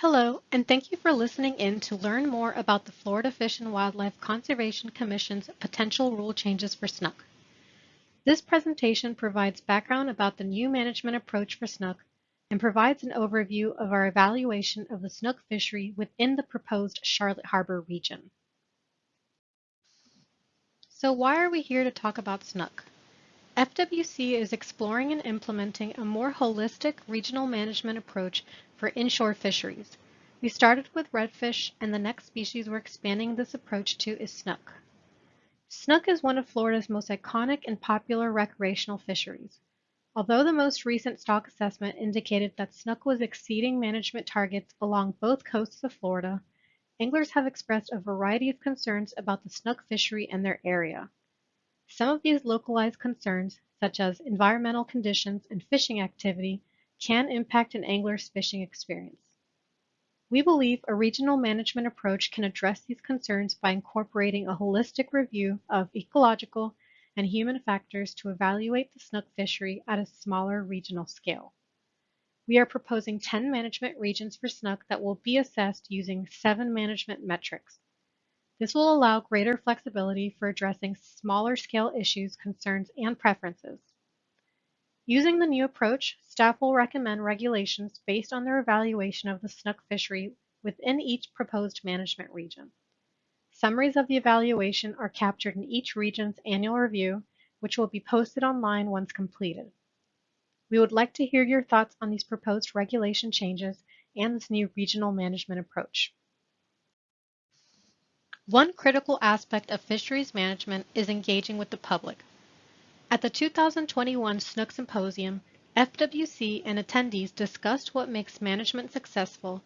Hello, and thank you for listening in to learn more about the Florida Fish and Wildlife Conservation Commission's potential rule changes for snook. This presentation provides background about the new management approach for snook and provides an overview of our evaluation of the snook fishery within the proposed Charlotte Harbor region. So why are we here to talk about snook? FWC is exploring and implementing a more holistic regional management approach for inshore fisheries. We started with redfish, and the next species we're expanding this approach to is snook. Snook is one of Florida's most iconic and popular recreational fisheries. Although the most recent stock assessment indicated that snook was exceeding management targets along both coasts of Florida, anglers have expressed a variety of concerns about the snook fishery and their area. Some of these localized concerns, such as environmental conditions and fishing activity, can impact an angler's fishing experience. We believe a regional management approach can address these concerns by incorporating a holistic review of ecological and human factors to evaluate the snook fishery at a smaller regional scale. We are proposing 10 management regions for snook that will be assessed using seven management metrics, this will allow greater flexibility for addressing smaller scale issues, concerns, and preferences. Using the new approach, staff will recommend regulations based on their evaluation of the snook fishery within each proposed management region. Summaries of the evaluation are captured in each region's annual review, which will be posted online once completed. We would like to hear your thoughts on these proposed regulation changes and this new regional management approach. One critical aspect of fisheries management is engaging with the public. At the 2021 Snook Symposium, FWC and attendees discussed what makes management successful,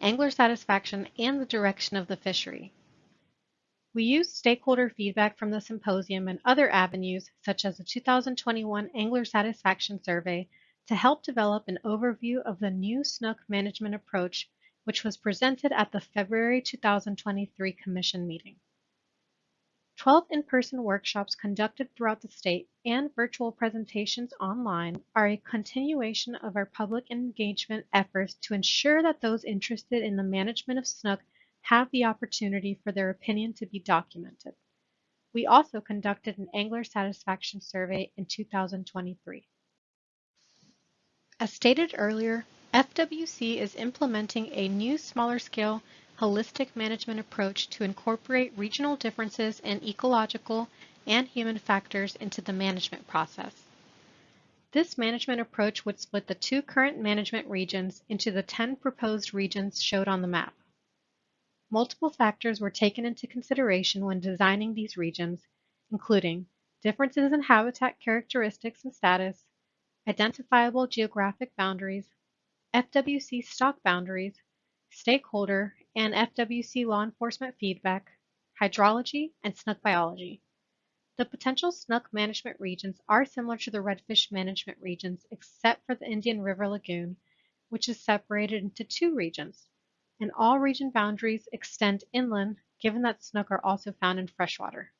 angler satisfaction, and the direction of the fishery. We used stakeholder feedback from the symposium and other avenues, such as the 2021 Angler Satisfaction Survey, to help develop an overview of the new snook management approach which was presented at the February 2023 Commission meeting. 12 in-person workshops conducted throughout the state and virtual presentations online are a continuation of our public engagement efforts to ensure that those interested in the management of snook have the opportunity for their opinion to be documented. We also conducted an angler satisfaction survey in 2023. As stated earlier, FWC is implementing a new smaller scale holistic management approach to incorporate regional differences in ecological and human factors into the management process. This management approach would split the two current management regions into the 10 proposed regions showed on the map. Multiple factors were taken into consideration when designing these regions, including differences in habitat characteristics and status, identifiable geographic boundaries, FWC stock boundaries, stakeholder and FWC law enforcement feedback, hydrology, and snook biology. The potential snook management regions are similar to the redfish management regions except for the Indian River Lagoon, which is separated into two regions, and all region boundaries extend inland given that snook are also found in freshwater.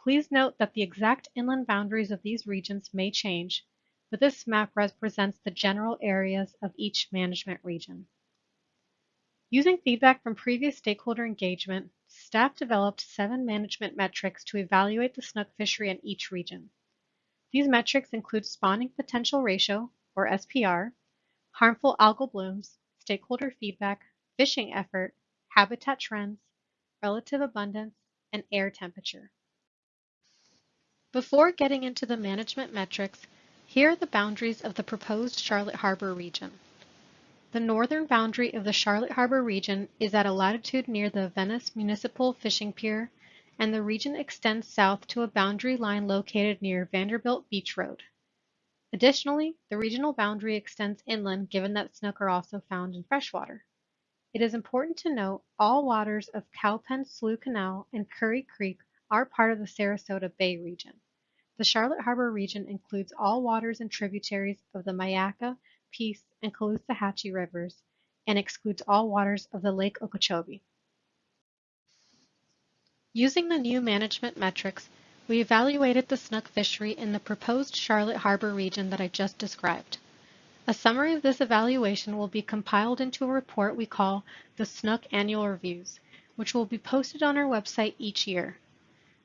Please note that the exact inland boundaries of these regions may change, but this map represents the general areas of each management region. Using feedback from previous stakeholder engagement, staff developed seven management metrics to evaluate the snook fishery in each region. These metrics include spawning potential ratio, or SPR, harmful algal blooms, stakeholder feedback, fishing effort, habitat trends, relative abundance, and air temperature. Before getting into the management metrics, here are the boundaries of the proposed Charlotte Harbor region. The northern boundary of the Charlotte Harbor region is at a latitude near the Venice Municipal Fishing Pier, and the region extends south to a boundary line located near Vanderbilt Beach Road. Additionally, the regional boundary extends inland given that snook are also found in freshwater. It is important to note all waters of Cowpen Slough Canal and Curry Creek are part of the Sarasota Bay region. The Charlotte Harbor region includes all waters and tributaries of the Myakka, Peace, and Caloosahatchee rivers, and excludes all waters of the Lake Okeechobee. Using the new management metrics, we evaluated the snook fishery in the proposed Charlotte Harbor region that I just described. A summary of this evaluation will be compiled into a report we call the Snook Annual Reviews, which will be posted on our website each year.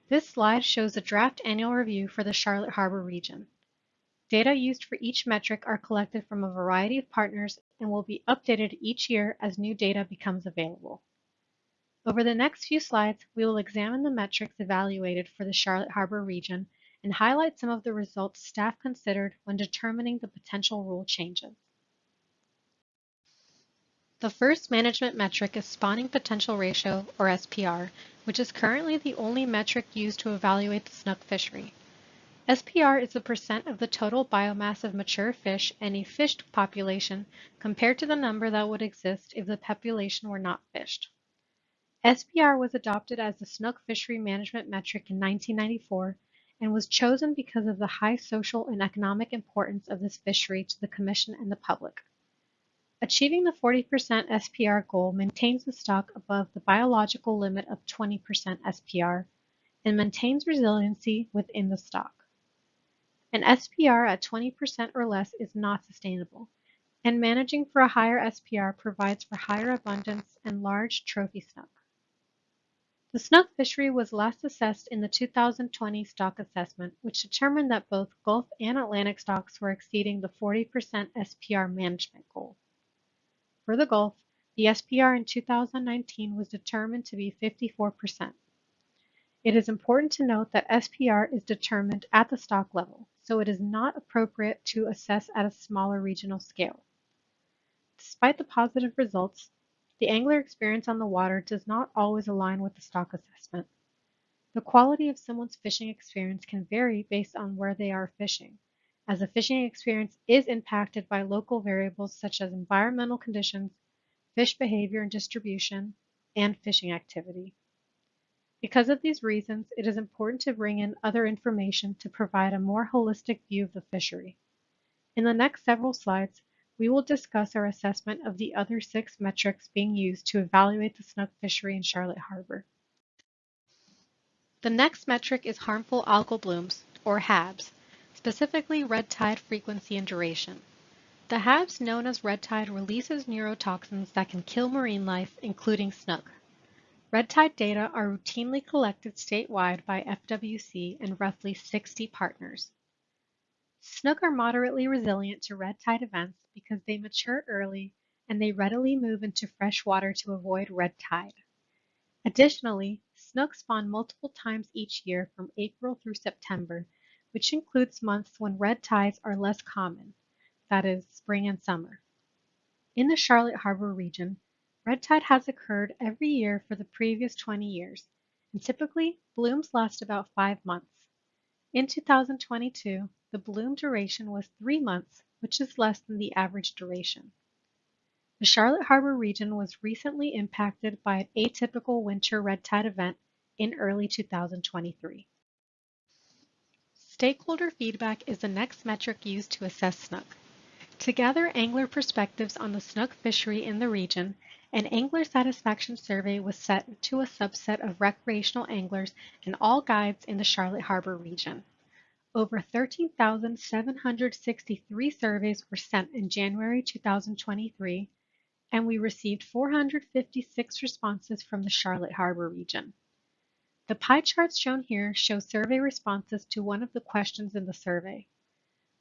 This slide shows a draft annual review for the Charlotte Harbor region. Data used for each metric are collected from a variety of partners and will be updated each year as new data becomes available. Over the next few slides, we will examine the metrics evaluated for the Charlotte Harbor region and highlight some of the results staff considered when determining the potential rule changes. The first management metric is spawning potential ratio, or SPR, which is currently the only metric used to evaluate the snook fishery. SPR is the percent of the total biomass of mature fish and a fished population compared to the number that would exist if the population were not fished. SPR was adopted as the snook fishery management metric in 1994 and was chosen because of the high social and economic importance of this fishery to the Commission and the public. Achieving the 40% SPR goal maintains the stock above the biological limit of 20% SPR and maintains resiliency within the stock. An SPR at 20% or less is not sustainable, and managing for a higher SPR provides for higher abundance and large trophy snook. The snook fishery was last assessed in the 2020 stock assessment, which determined that both Gulf and Atlantic stocks were exceeding the 40% SPR management goal. For the Gulf, the SPR in 2019 was determined to be 54%. It is important to note that SPR is determined at the stock level, so it is not appropriate to assess at a smaller regional scale. Despite the positive results, the angler experience on the water does not always align with the stock assessment. The quality of someone's fishing experience can vary based on where they are fishing, as the fishing experience is impacted by local variables such as environmental conditions, fish behavior and distribution, and fishing activity. Because of these reasons, it is important to bring in other information to provide a more holistic view of the fishery. In the next several slides, we will discuss our assessment of the other six metrics being used to evaluate the snook fishery in Charlotte Harbor. The next metric is harmful algal blooms, or HABs, specifically red tide frequency and duration. The HABs known as red tide releases neurotoxins that can kill marine life, including snook. Red tide data are routinely collected statewide by FWC and roughly 60 partners. Snook are moderately resilient to red tide events because they mature early and they readily move into fresh water to avoid red tide. Additionally, snook spawn multiple times each year from April through September, which includes months when red tides are less common, that is, spring and summer. In the Charlotte Harbor region, red tide has occurred every year for the previous 20 years, and typically blooms last about five months. In 2022, the bloom duration was three months, which is less than the average duration. The Charlotte Harbor region was recently impacted by an atypical winter red tide event in early 2023. Stakeholder feedback is the next metric used to assess snook. To gather angler perspectives on the snook fishery in the region, an angler satisfaction survey was set to a subset of recreational anglers and all guides in the Charlotte Harbor region. Over 13,763 surveys were sent in January 2023, and we received 456 responses from the Charlotte Harbor region. The pie charts shown here show survey responses to one of the questions in the survey.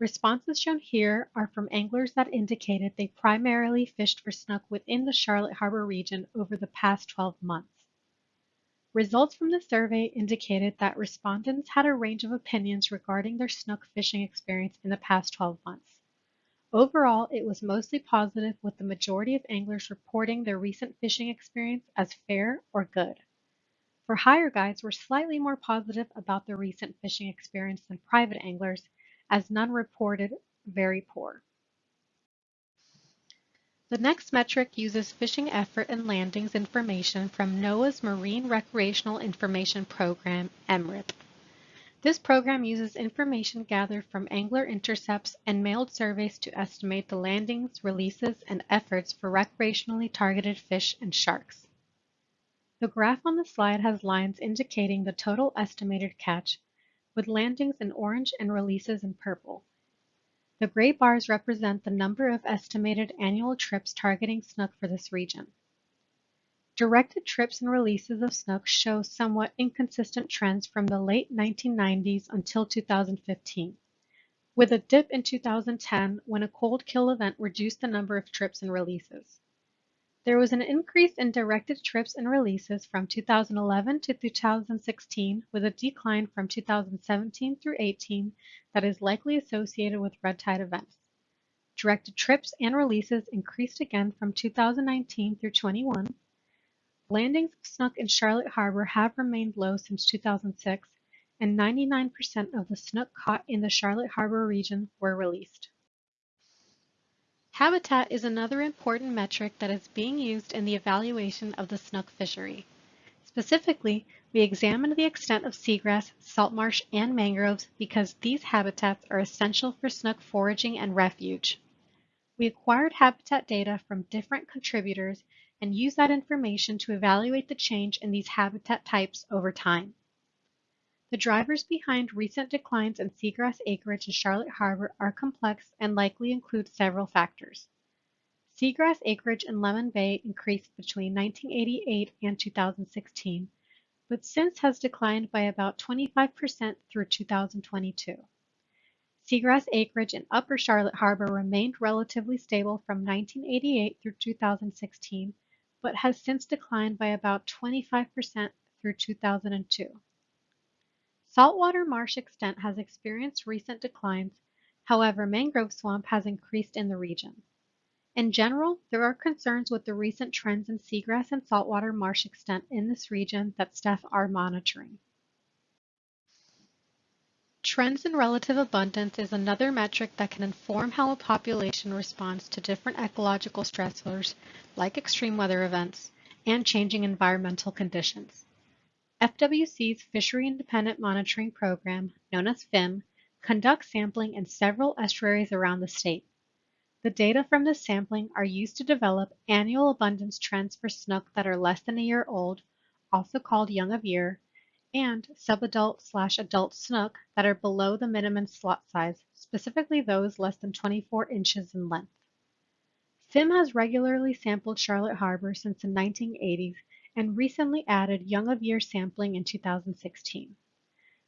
Responses shown here are from anglers that indicated they primarily fished for snook within the Charlotte Harbor region over the past 12 months. Results from the survey indicated that respondents had a range of opinions regarding their snook fishing experience in the past 12 months. Overall, it was mostly positive with the majority of anglers reporting their recent fishing experience as fair or good. For hire guides were slightly more positive about their recent fishing experience than private anglers as none reported very poor. The next metric uses fishing effort and landings information from NOAA's Marine Recreational Information Program, MRIP. This program uses information gathered from angler intercepts and mailed surveys to estimate the landings, releases, and efforts for recreationally targeted fish and sharks. The graph on the slide has lines indicating the total estimated catch with landings in orange and releases in purple. The gray bars represent the number of estimated annual trips targeting snook for this region. Directed trips and releases of snook show somewhat inconsistent trends from the late 1990s until 2015, with a dip in 2010 when a cold kill event reduced the number of trips and releases. There was an increase in directed trips and releases from 2011 to 2016 with a decline from 2017 through 18 that is likely associated with red tide events. Directed trips and releases increased again from 2019 through 21. Landings of snook in Charlotte Harbor have remained low since 2006, and 99% of the snook caught in the Charlotte Harbor region were released. Habitat is another important metric that is being used in the evaluation of the snook fishery. Specifically, we examined the extent of seagrass, salt marsh, and mangroves because these habitats are essential for snook foraging and refuge. We acquired habitat data from different contributors and used that information to evaluate the change in these habitat types over time. The drivers behind recent declines in seagrass acreage in Charlotte Harbor are complex and likely include several factors. Seagrass acreage in Lemon Bay increased between 1988 and 2016, but since has declined by about 25% through 2022. Seagrass acreage in Upper Charlotte Harbor remained relatively stable from 1988 through 2016, but has since declined by about 25% through 2002. Saltwater marsh extent has experienced recent declines, however mangrove swamp has increased in the region. In general, there are concerns with the recent trends in seagrass and saltwater marsh extent in this region that staff are monitoring. Trends in relative abundance is another metric that can inform how a population responds to different ecological stressors like extreme weather events and changing environmental conditions. FWC's Fishery Independent Monitoring Program, known as FIM, conducts sampling in several estuaries around the state. The data from this sampling are used to develop annual abundance trends for snook that are less than a year old, also called young of year, and subadult slash adult snook that are below the minimum slot size, specifically those less than 24 inches in length. FIM has regularly sampled Charlotte Harbor since the 1980s and recently added young of year sampling in 2016.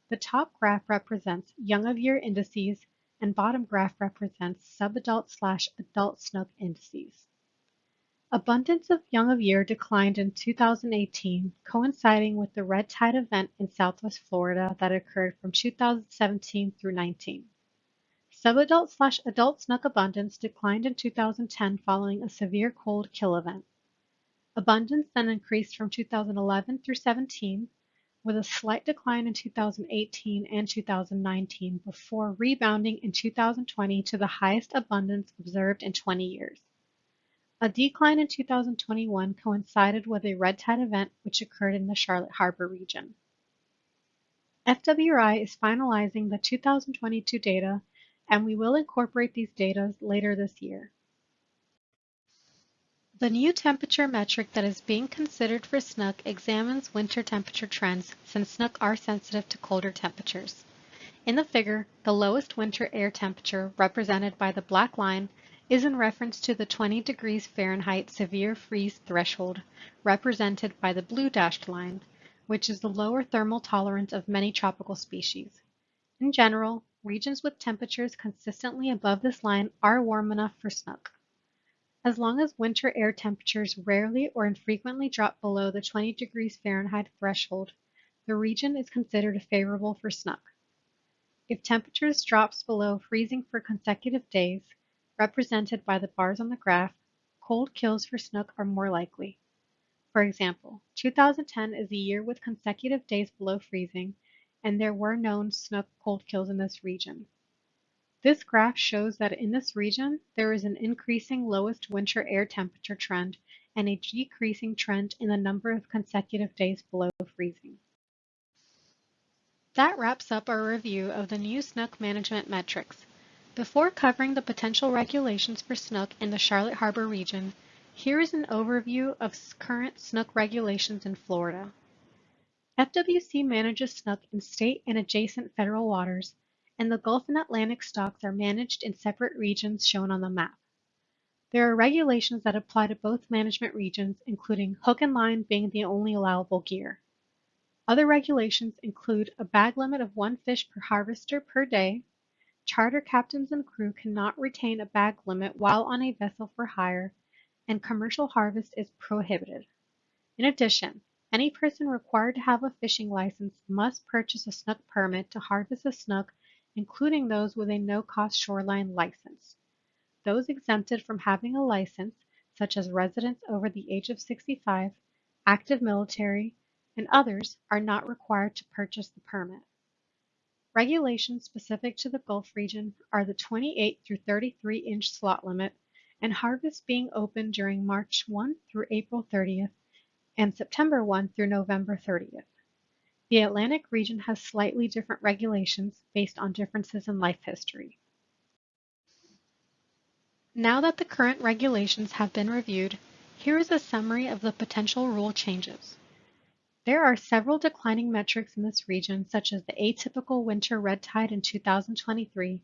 The top graph represents young of year indices and bottom graph represents subadult slash adult snook indices. Abundance of young of year declined in 2018, coinciding with the red tide event in southwest Florida that occurred from 2017 through 19. Subadult slash adult snook abundance declined in 2010 following a severe cold kill event. Abundance then increased from 2011 through 17, with a slight decline in 2018 and 2019 before rebounding in 2020 to the highest abundance observed in 20 years. A decline in 2021 coincided with a red tide event which occurred in the Charlotte Harbor region. FWRI is finalizing the 2022 data and we will incorporate these data later this year. The new temperature metric that is being considered for snook examines winter temperature trends since snook are sensitive to colder temperatures. In the figure, the lowest winter air temperature, represented by the black line, is in reference to the 20 degrees Fahrenheit severe freeze threshold, represented by the blue dashed line, which is the lower thermal tolerance of many tropical species. In general, regions with temperatures consistently above this line are warm enough for snook. As long as winter air temperatures rarely or infrequently drop below the 20 degrees Fahrenheit threshold, the region is considered favorable for snook. If temperatures drops below freezing for consecutive days, represented by the bars on the graph, cold kills for snook are more likely. For example, 2010 is a year with consecutive days below freezing, and there were known snook cold kills in this region. This graph shows that in this region, there is an increasing lowest winter air temperature trend and a decreasing trend in the number of consecutive days below freezing. That wraps up our review of the new snook management metrics. Before covering the potential regulations for snook in the Charlotte Harbor region, here is an overview of current snook regulations in Florida. FWC manages snook in state and adjacent federal waters and the Gulf and Atlantic stocks are managed in separate regions shown on the map. There are regulations that apply to both management regions, including hook and line being the only allowable gear. Other regulations include a bag limit of one fish per harvester per day, charter captains and crew cannot retain a bag limit while on a vessel for hire, and commercial harvest is prohibited. In addition, any person required to have a fishing license must purchase a snook permit to harvest a snook, including those with a no-cost shoreline license. Those exempted from having a license, such as residents over the age of 65, active military, and others are not required to purchase the permit. Regulations specific to the Gulf region are the 28 through 33 inch slot limit and harvest being open during March 1 through April 30th and September 1 through November 30th. The Atlantic region has slightly different regulations based on differences in life history. Now that the current regulations have been reviewed, here is a summary of the potential rule changes. There are several declining metrics in this region, such as the atypical winter red tide in 2023,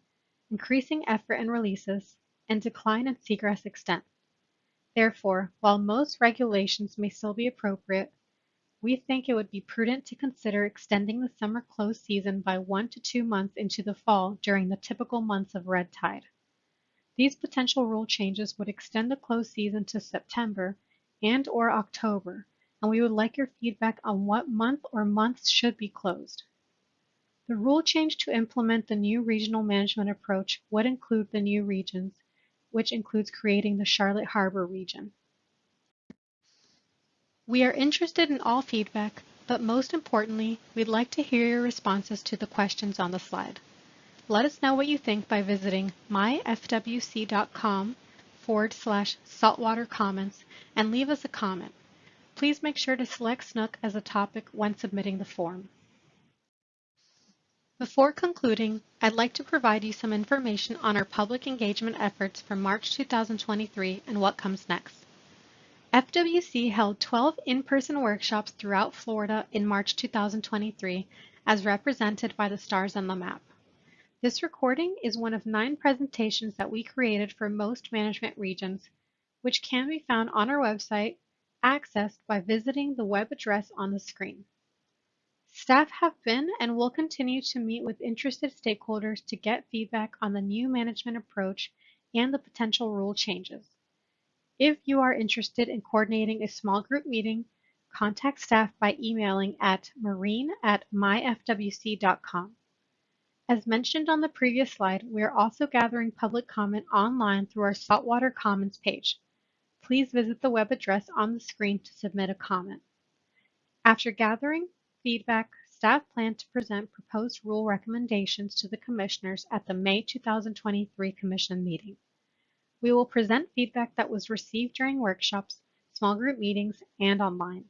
increasing effort and releases, and decline in seagrass extent. Therefore, while most regulations may still be appropriate, we think it would be prudent to consider extending the summer close season by one to two months into the fall during the typical months of red tide. These potential rule changes would extend the close season to September and or October, and we would like your feedback on what month or months should be closed. The rule change to implement the new regional management approach would include the new regions, which includes creating the Charlotte Harbor region. We are interested in all feedback, but most importantly, we'd like to hear your responses to the questions on the slide. Let us know what you think by visiting myfwc.com forward slash saltwater comments and leave us a comment. Please make sure to select Snook as a topic when submitting the form. Before concluding, I'd like to provide you some information on our public engagement efforts for March 2023 and what comes next. FWC held 12 in-person workshops throughout Florida in March 2023 as represented by the stars on the map. This recording is one of nine presentations that we created for most management regions, which can be found on our website accessed by visiting the web address on the screen. Staff have been and will continue to meet with interested stakeholders to get feedback on the new management approach and the potential rule changes. If you are interested in coordinating a small group meeting, contact staff by emailing at marine at myfwc.com. As mentioned on the previous slide, we are also gathering public comment online through our Saltwater Comments page please visit the web address on the screen to submit a comment. After gathering feedback, staff plan to present proposed rule recommendations to the commissioners at the May 2023 commission meeting. We will present feedback that was received during workshops, small group meetings, and online.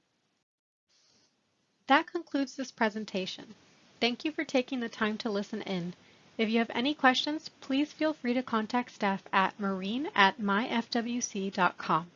That concludes this presentation. Thank you for taking the time to listen in. If you have any questions, please feel free to contact staff at marine at myfwc.com.